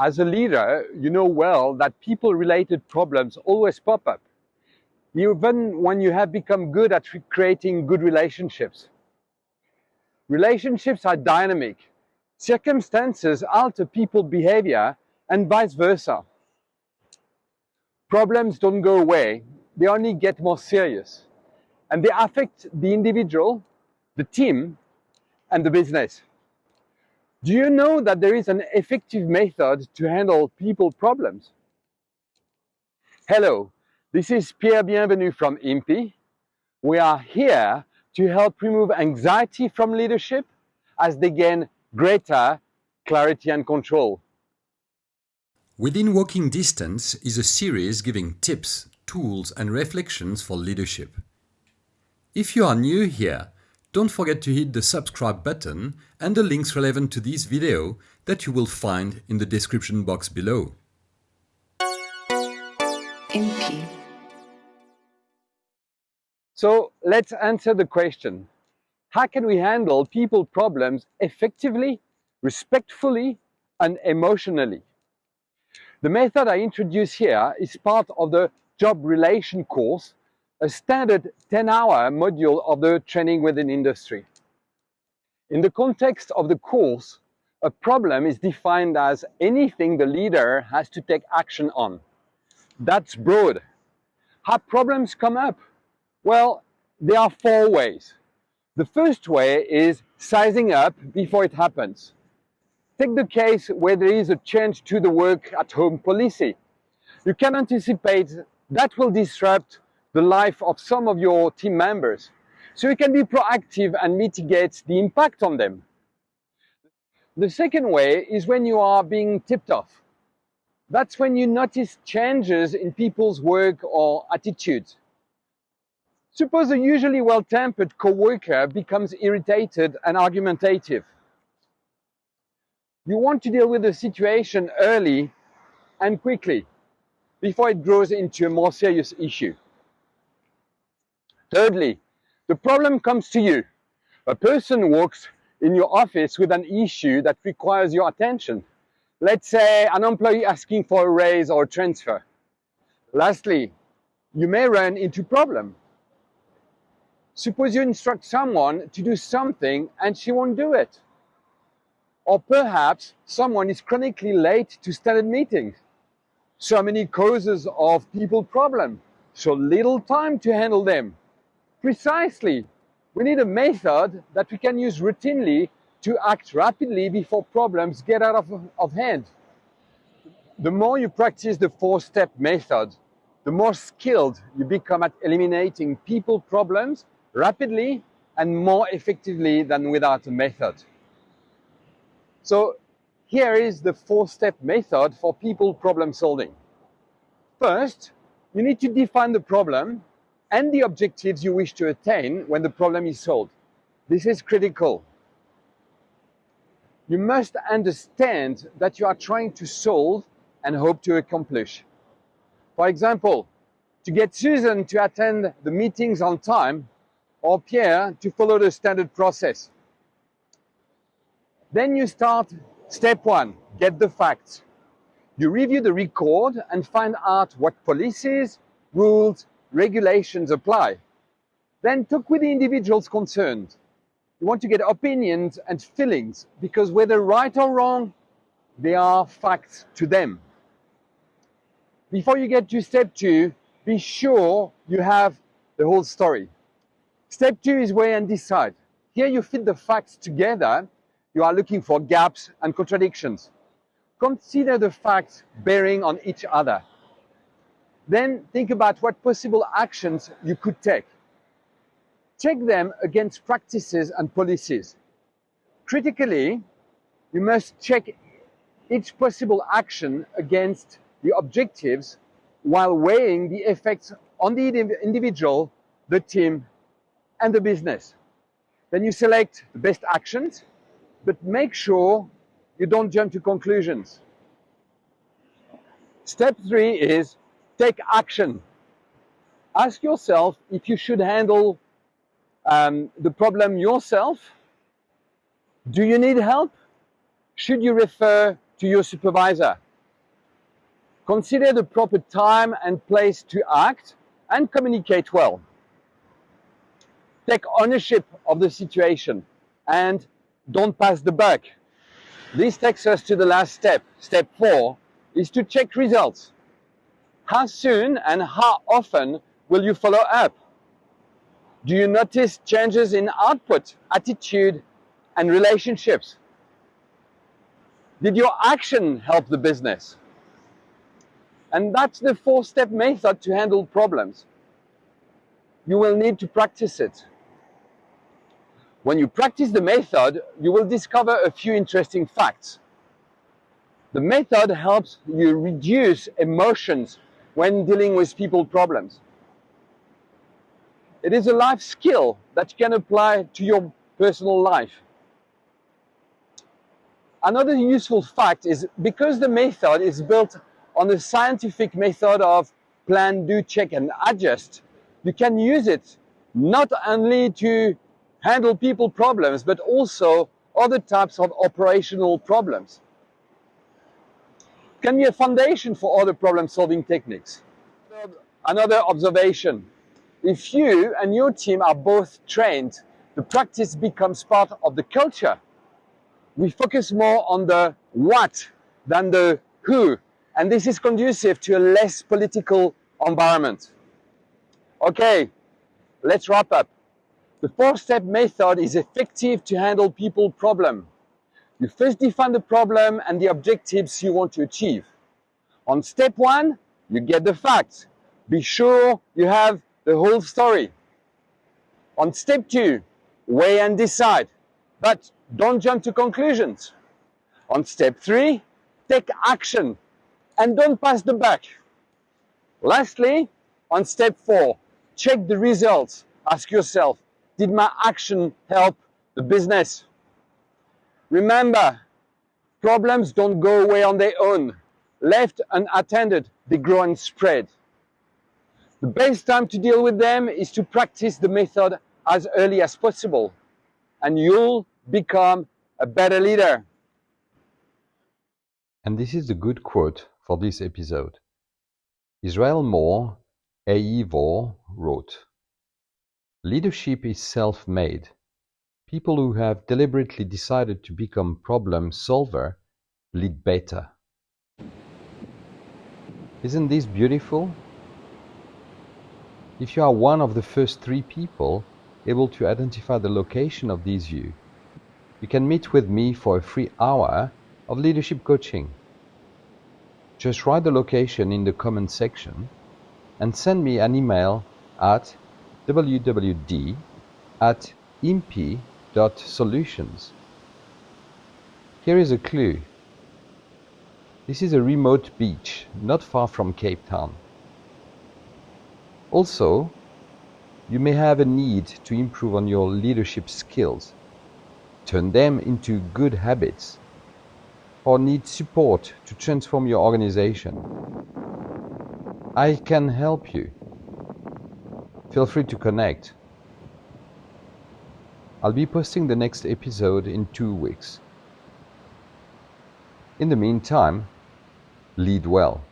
As a leader, you know well that people-related problems always pop up, even when you have become good at creating good relationships. Relationships are dynamic. Circumstances alter people's behavior and vice versa. Problems don't go away, they only get more serious. And they affect the individual, the team, and the business. Do you know that there is an effective method to handle people problems? Hello, this is Pierre Bienvenu from IMPI. We are here to help remove anxiety from leadership as they gain greater clarity and control. Within Walking Distance is a series giving tips, tools and reflections for leadership. If you are new here, don't forget to hit the subscribe button and the links relevant to this video that you will find in the description box below. IMPI. So let's answer the question. How can we handle people problems effectively, respectfully and emotionally? The method I introduce here is part of the job relation course a standard 10-hour module of the training within industry. In the context of the course, a problem is defined as anything the leader has to take action on. That's broad. How problems come up? Well, there are four ways. The first way is sizing up before it happens. Take the case where there is a change to the work at home policy. You can anticipate that will disrupt the life of some of your team members. So you can be proactive and mitigate the impact on them. The second way is when you are being tipped off. That's when you notice changes in people's work or attitudes. Suppose a usually well-tempered co-worker becomes irritated and argumentative. You want to deal with the situation early and quickly before it grows into a more serious issue. Thirdly, the problem comes to you. A person walks in your office with an issue that requires your attention. Let's say an employee asking for a raise or a transfer. Lastly, you may run into problem. Suppose you instruct someone to do something and she won't do it. Or perhaps someone is chronically late to standard meetings. So many causes of people problem, so little time to handle them. Precisely. We need a method that we can use routinely to act rapidly before problems get out of, of hand. The more you practice the four-step method, the more skilled you become at eliminating people problems rapidly and more effectively than without a method. So here is the four-step method for people problem solving. First, you need to define the problem and the objectives you wish to attain when the problem is solved. This is critical. You must understand that you are trying to solve and hope to accomplish. For example, to get Susan to attend the meetings on time or Pierre to follow the standard process. Then you start step one, get the facts. You review the record and find out what policies, rules, regulations apply. Then talk with the individuals concerned. You want to get opinions and feelings because whether right or wrong, they are facts to them. Before you get to step two, be sure you have the whole story. Step two is weigh and decide. Here you fit the facts together. You are looking for gaps and contradictions. Consider the facts bearing on each other. Then think about what possible actions you could take. Check them against practices and policies. Critically, you must check each possible action against the objectives while weighing the effects on the individual, the team, and the business. Then you select the best actions, but make sure you don't jump to conclusions. Step three is take action. Ask yourself if you should handle um, the problem yourself. Do you need help? Should you refer to your supervisor? Consider the proper time and place to act and communicate well. Take ownership of the situation and don't pass the buck. This takes us to the last step. Step four is to check results. How soon and how often will you follow up? Do you notice changes in output, attitude, and relationships? Did your action help the business? And that's the four-step method to handle problems. You will need to practice it. When you practice the method, you will discover a few interesting facts. The method helps you reduce emotions when dealing with people problems. It is a life skill that you can apply to your personal life. Another useful fact is because the method is built on the scientific method of plan, do, check and adjust, you can use it not only to handle people problems, but also other types of operational problems. Can be a foundation for other problem solving techniques. Another observation, if you and your team are both trained, the practice becomes part of the culture. We focus more on the what than the who, and this is conducive to a less political environment. Okay, let's wrap up. The four-step method is effective to handle people problem. You first define the problem and the objectives you want to achieve. On step one, you get the facts. Be sure you have the whole story. On step two, weigh and decide, but don't jump to conclusions. On step three, take action and don't pass the buck. Lastly, on step four, check the results. Ask yourself, did my action help the business? Remember, problems don't go away on their own. Left unattended, they grow and spread. The best time to deal with them is to practice the method as early as possible, and you'll become a better leader. And this is the good quote for this episode. Israelmore, A.E. Vore, wrote, Leadership is self-made. People who have deliberately decided to become problem solver lead better. Isn't this beautiful? If you are one of the first three people able to identify the location of this view, you can meet with me for a free hour of leadership coaching. Just write the location in the comment section and send me an email at wwd at imp.solutions. Here is a clue. This is a remote beach not far from Cape Town. Also, you may have a need to improve on your leadership skills, turn them into good habits, or need support to transform your organization. I can help you feel free to connect. I'll be posting the next episode in two weeks. In the meantime, lead well.